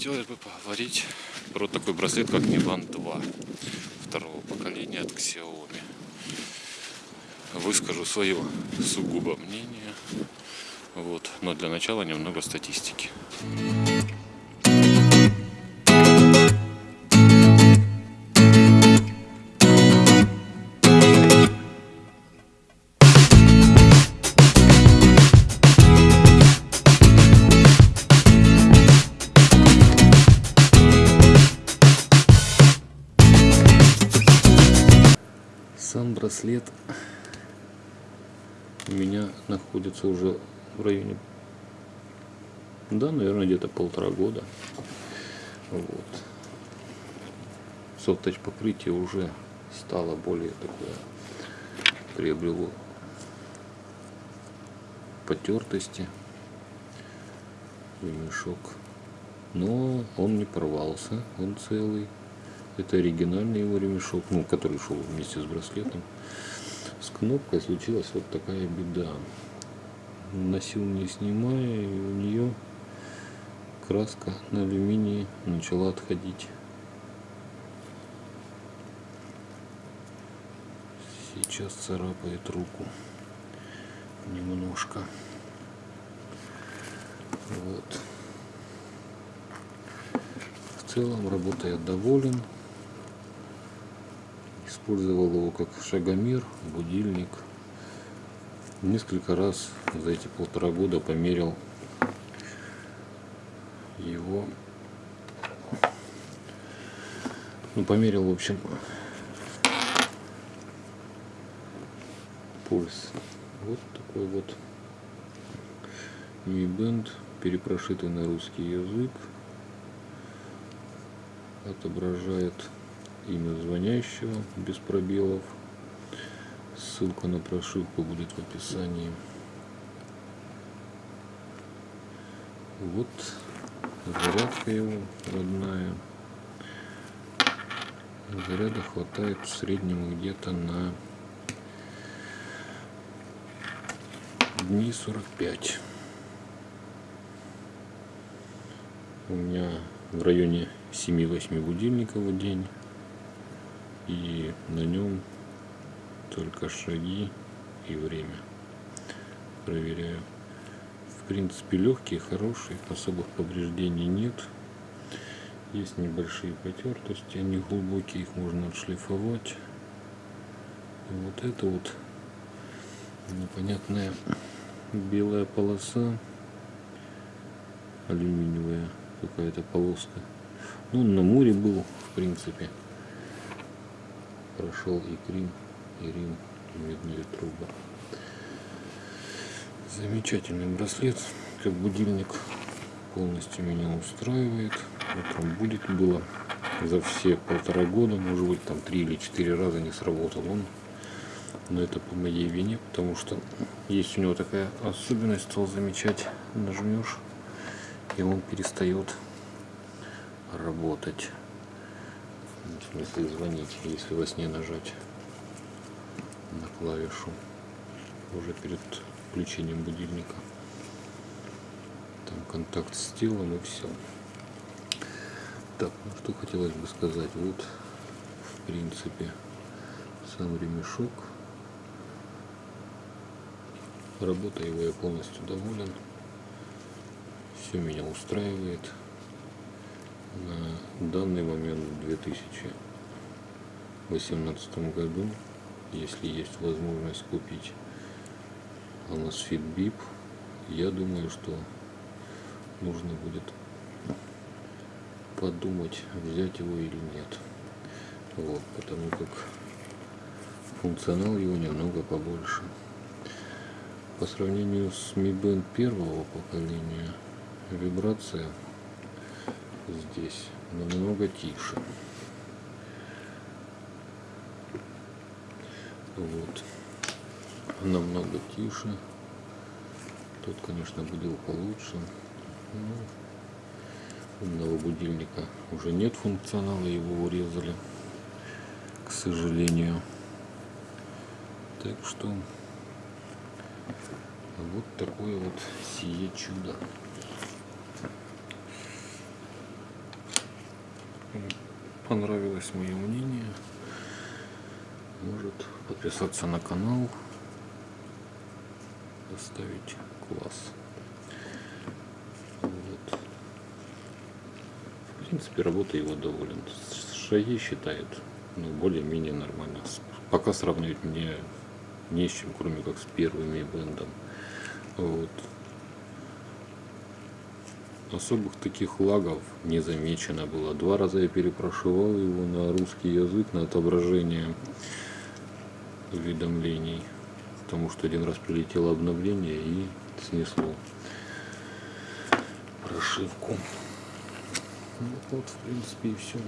Хотелось бы поговорить про такой браслет, как Band 2 второго поколения от Xiaomi. Выскажу свое сугубо мнение. Вот. Но для начала немного статистики. Сам браслет у меня находится уже в районе, да, наверное, где-то полтора года. Вот. Софт-тач покрытие уже стало более такое, приобрело потертости ремешок. Но он не порвался, он целый. Это оригинальный его ремешок, ну, который шел вместе с браслетом. С кнопкой случилась вот такая беда. Носил не снимая, и у нее краска на алюминии начала отходить. Сейчас царапает руку немножко. Вот. В целом работа доволен использовал его как шагомер, будильник. Несколько раз за эти полтора года померил его. Ну, померил, в общем, пульс. Вот такой вот Mi Band, перепрошитый на русский язык. Отображает имя звонящего без пробелов. Ссылка на прошивку будет в описании. Вот зарядка его родная. Заряда хватает в среднем где-то на дни 45. У меня в районе 7-8 будильников в день и на нем только шаги и время. Проверяю. В принципе легкий хороший особых повреждений нет. Есть небольшие потертости они глубокие их можно отшлифовать. И вот это вот непонятная белая полоса алюминиевая какая-то полоска. Ну на море был в принципе прошел и Крим, и Рим, и медные трубы. Замечательный браслет, как будильник полностью меня устраивает. Утром будет было за все полтора года, может быть там три или четыре раза не сработал он. Но это по моей вине, потому что есть у него такая особенность, стал замечать, нажмешь, и он перестает работать в смысле звонить, если во сне нажать на клавишу уже перед включением будильника. Там контакт с телом и все. Так, ну что хотелось бы сказать. Вот, в принципе, сам ремешок. Работа его я полностью доволен. Все меня устраивает на данный момент в 2018 году, если есть возможность купить Amazfit BIP, я думаю, что нужно будет подумать, взять его или нет. Вот, потому как функционал его немного побольше. По сравнению с Mi Band первого поколения, вибрация здесь намного тише. Вот. Намного тише. Тут, конечно, будил получше. Но умного будильника уже нет функционала, его урезали, к сожалению. Так что вот такое вот сие чудо. Понравилось мое мнение, может подписаться на канал, поставить класс. Вот. В принципе, работа его доволен. Шаги считает ну, более-менее нормально. Пока сравнивать мне не с чем, кроме как с первыми бендом. Вот. Особых таких лагов не замечено было. Два раза я перепрошивал его на русский язык, на отображение уведомлений. Потому что один раз прилетело обновление и снесло прошивку. Ну, вот, в принципе, и все.